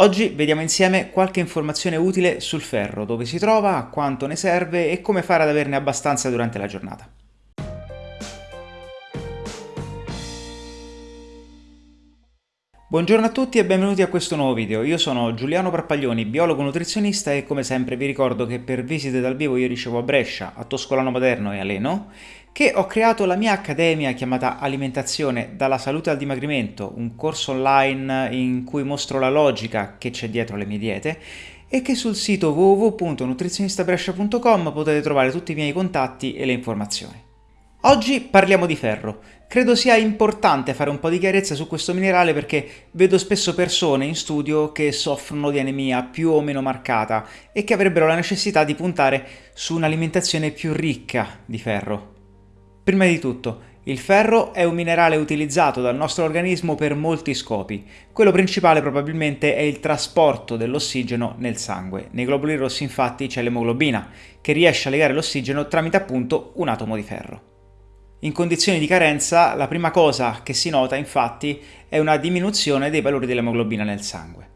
Oggi vediamo insieme qualche informazione utile sul ferro, dove si trova, quanto ne serve e come fare ad averne abbastanza durante la giornata. Buongiorno a tutti e benvenuti a questo nuovo video. Io sono Giuliano Parpaglioni, biologo nutrizionista e come sempre vi ricordo che per visite dal vivo io ricevo a Brescia, a Toscolano Maderno e a Leno, che ho creato la mia accademia chiamata Alimentazione dalla salute al dimagrimento, un corso online in cui mostro la logica che c'è dietro le mie diete e che sul sito www.nutrizionistabrescia.com potete trovare tutti i miei contatti e le informazioni. Oggi parliamo di ferro. Credo sia importante fare un po' di chiarezza su questo minerale perché vedo spesso persone in studio che soffrono di anemia più o meno marcata e che avrebbero la necessità di puntare su un'alimentazione più ricca di ferro. Prima di tutto, il ferro è un minerale utilizzato dal nostro organismo per molti scopi. Quello principale probabilmente è il trasporto dell'ossigeno nel sangue. Nei globuli rossi infatti c'è l'emoglobina, che riesce a legare l'ossigeno tramite appunto un atomo di ferro. In condizioni di carenza la prima cosa che si nota infatti è una diminuzione dei valori dell'emoglobina nel sangue.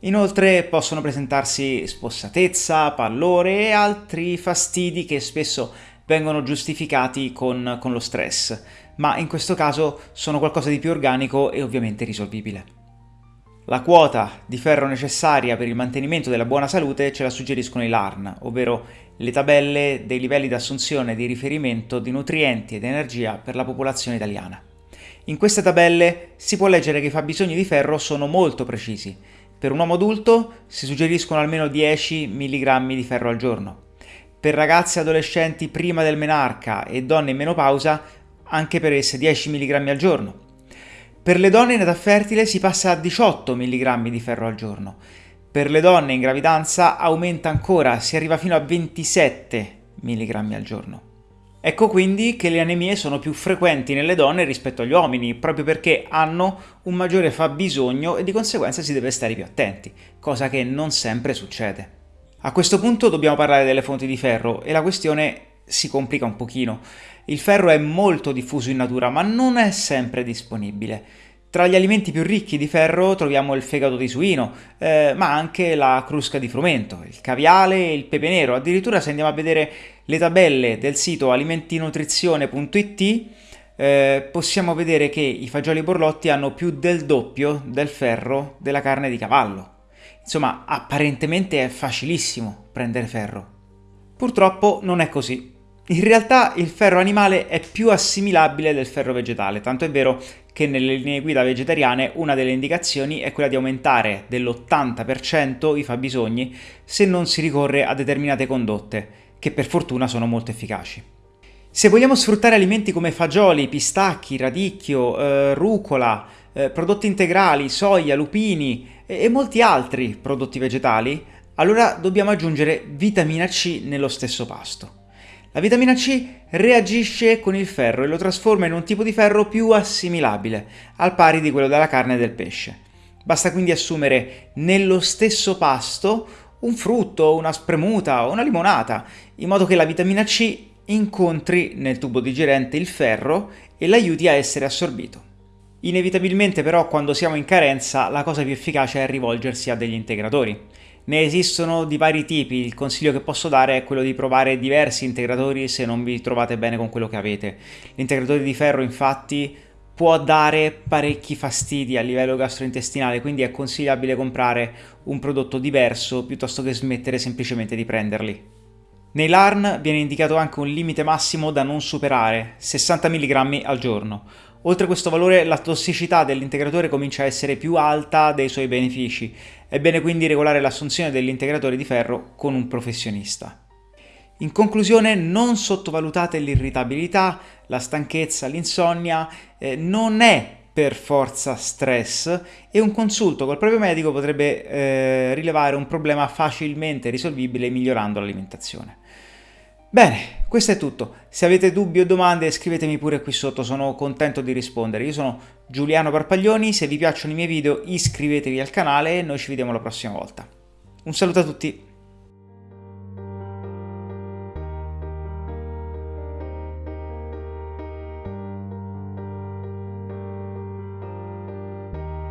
Inoltre possono presentarsi spossatezza, pallore e altri fastidi che spesso vengono giustificati con, con lo stress, ma in questo caso sono qualcosa di più organico e ovviamente risolvibile. La quota di ferro necessaria per il mantenimento della buona salute ce la suggeriscono i LARN, ovvero le tabelle dei livelli di assunzione di riferimento di nutrienti ed energia per la popolazione italiana. In queste tabelle si può leggere che i fabbisogni di ferro sono molto precisi. Per un uomo adulto si suggeriscono almeno 10 mg di ferro al giorno. Per ragazze e adolescenti prima del menarca e donne in menopausa anche per esse 10 mg al giorno. Per le donne in età fertile si passa a 18 mg di ferro al giorno. Per le donne in gravidanza aumenta ancora, si arriva fino a 27 mg al giorno. Ecco quindi che le anemie sono più frequenti nelle donne rispetto agli uomini, proprio perché hanno un maggiore fabbisogno e di conseguenza si deve stare più attenti, cosa che non sempre succede. A questo punto dobbiamo parlare delle fonti di ferro e la questione si complica un pochino. Il ferro è molto diffuso in natura, ma non è sempre disponibile. Tra gli alimenti più ricchi di ferro troviamo il fegato di suino, eh, ma anche la crusca di frumento, il caviale e il pepe nero. Addirittura se andiamo a vedere le tabelle del sito alimentinutrizione.it eh, possiamo vedere che i fagioli borlotti hanno più del doppio del ferro della carne di cavallo. Insomma, apparentemente è facilissimo prendere ferro. Purtroppo non è così. In realtà il ferro animale è più assimilabile del ferro vegetale, tanto è vero che nelle linee guida vegetariane una delle indicazioni è quella di aumentare dell'80% i fabbisogni se non si ricorre a determinate condotte, che per fortuna sono molto efficaci. Se vogliamo sfruttare alimenti come fagioli, pistacchi, radicchio, eh, rucola, eh, prodotti integrali, soia, lupini e, e molti altri prodotti vegetali, allora dobbiamo aggiungere vitamina C nello stesso pasto. La vitamina C reagisce con il ferro e lo trasforma in un tipo di ferro più assimilabile, al pari di quello della carne e del pesce. Basta quindi assumere nello stesso pasto un frutto, una spremuta o una limonata, in modo che la vitamina C incontri nel tubo digerente il ferro e l'aiuti a essere assorbito. Inevitabilmente però quando siamo in carenza la cosa più efficace è rivolgersi a degli integratori. Ne esistono di vari tipi, il consiglio che posso dare è quello di provare diversi integratori se non vi trovate bene con quello che avete. L'integratore di ferro infatti può dare parecchi fastidi a livello gastrointestinale, quindi è consigliabile comprare un prodotto diverso piuttosto che smettere semplicemente di prenderli. Nei LARN viene indicato anche un limite massimo da non superare, 60 mg al giorno. Oltre questo valore la tossicità dell'integratore comincia a essere più alta dei suoi benefici, è bene quindi regolare l'assunzione dell'integratore di ferro con un professionista. In conclusione non sottovalutate l'irritabilità, la stanchezza, l'insonnia, eh, non è per forza stress e un consulto col proprio medico potrebbe eh, rilevare un problema facilmente risolvibile migliorando l'alimentazione. Bene, questo è tutto. Se avete dubbi o domande scrivetemi pure qui sotto, sono contento di rispondere. Io sono Giuliano Parpaglioni, se vi piacciono i miei video iscrivetevi al canale e noi ci vediamo la prossima volta. Un saluto a tutti!